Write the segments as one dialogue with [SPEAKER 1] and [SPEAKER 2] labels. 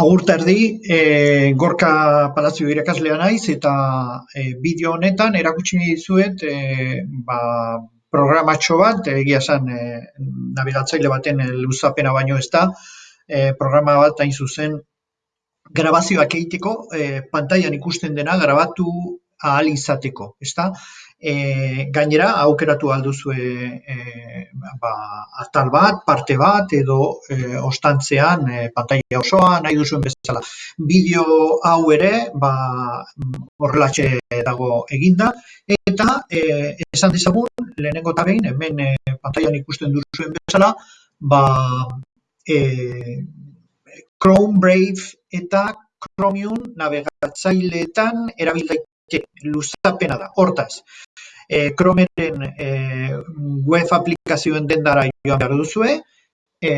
[SPEAKER 1] Agur terdi, e, Gorka Palazio irakaslea naiz eta e, bideo honetan erakutsi dizuet e, ba, programatxo bat, egia esan e, nabigatzaile baten e, luzapena baino ez da, e, programa bat hain zuzen grabazioak egiteko, e, pantailan ikusten dena grabatu ahal izateko, ezta? E, gainera, aukeratu alduzu e, ba, atal bat, parte bat, edo e, ostantzean e, pantaila osoa, nahi duzuen bezala. Bideo hau ere, ba, horrelatxe dago eginda, eta e, esan dizagun, lehenengo eta behin, hemen e, pantailan ikusten duzuen bezala, ba, e, Chrome, Brave eta Chromium navegatzaileetan erabildaik luzapena da. Hortaz, e, Chromeren e, web aplikazioen dendara joan behar duzue, e,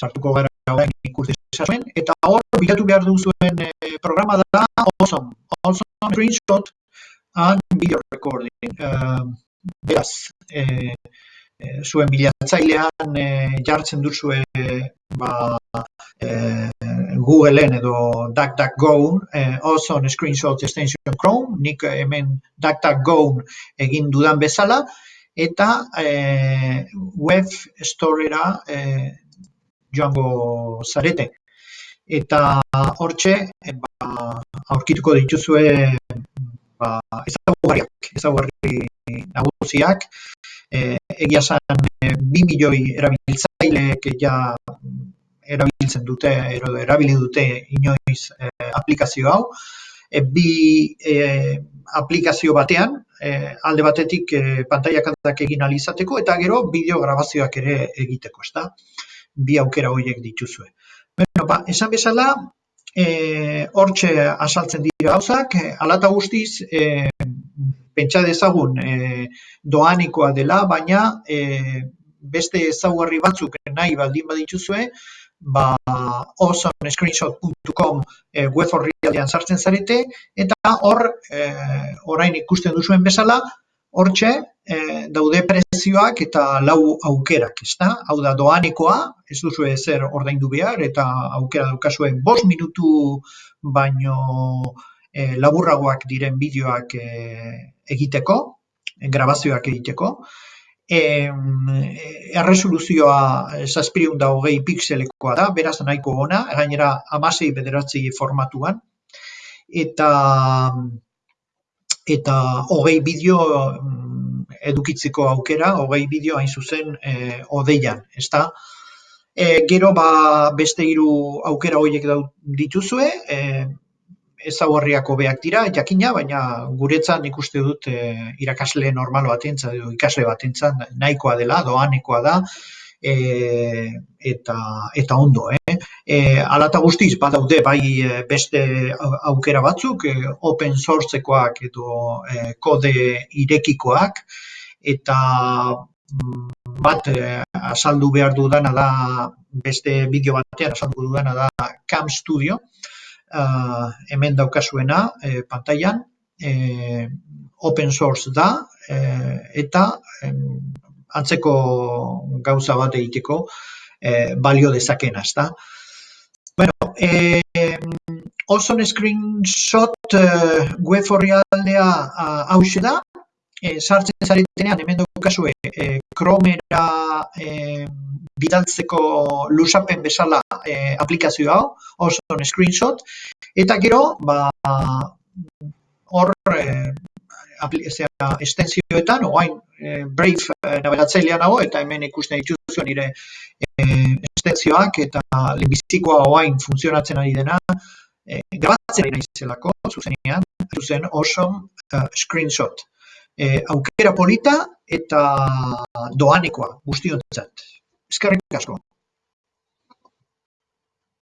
[SPEAKER 1] sartuko gara gauen ikuste zuen, eta hor, bilatu behar duzuen e, programa da Awesome, Awesome Screenshot and Video Recording. E, beraz, e, zuen bilatzailean e, jartzen duzue ba, e, Googleen edo DuckDuckGo, eh, on screenshot extension Chrome, nik hemen DuckDuckGo egin dudan bezala, eta eh, web storera eh, joango zarete. Eta hortxe, eh, ba, aurkituko dituzue ba, ezagugarriak, ezagugarri nagusiak, eh, egia zan, eh, bi milioi erabiltzaileek ja erabiltzen dute, ero erabili dute inoiz e, aplikazio hau. E, bi e, aplikazio batean, e, alde batetik e, pantaila kantak egin alizateko, eta gero bideo grabazioak ere egiteko, ezta? Bi aukera horiek dituzue. Bueno, ba, esan bezala, e, hortxe asaltzen dira gauzak, alata guztiz, e, pentsa dezagun e, doanikoa dela, baina e, beste ezaugarri batzuk nahi baldin badituzue, ba, awesomescreenshot.com e, web horri sartzen zarete, eta hor, e, orain ikusten duzuen bezala, hortxe e, daude prezioak eta lau aukerak, ez da? Hau da, doanekoa, ez duzu zer ordaindu behar, eta aukera daukazuen bos minutu baino e, laburragoak diren bideoak e, egiteko, grabazioak egiteko, erresoluzioa zazpireun da hogei pixelekoa da, beraz nahiko ona, gainera amasei bederatzi formatuan, eta eta hogei bideo mm, edukitzeko aukera, hogei bideo hain zuzen e, odeian, ez? E, gero ba, beste hiru aukera horiek dituzue, e, ezaugarriak hobeak dira, jakina, baina guretzan ikuste dut e, irakasle normal batentzat edo ikasle batentzat nahikoa dela, doanekoa da, e, eta, eta ondo. Eh? E, alata guztiz, badaude bai beste aukera batzuk, e, open sourcekoak edo e, kode irekikoak, eta mm, bat e, azaldu behar dudana da, beste bideo batean azaldu dudana da Cam Studio, hemen daukazuena e, pantailan, e, open source da, e, eta e, antzeko gauza bat egiteko e, balio dezakena, ezta. Bueno, e, Ozone Screenshot uh, web horri aldea uh, da, e, sartzen zaretenean hemen daukazue e, Chromera e, bidaltzeko lusapen bezala e, aplikazio hau, oso screenshot, eta gero, ba, hor, e, estenzioetan, oain, e, Brave e, navegatzailea nago, eta hemen ikusten dituzu nire e, estenzioak, eta lehenbizikoa oain funtzionatzen ari dena, e, grabatzen ari nahizelako, zuzenean, zuzen oso uh, screenshot. E, aukera polita eta doanekoa guztiontzat. Eskerrik asko.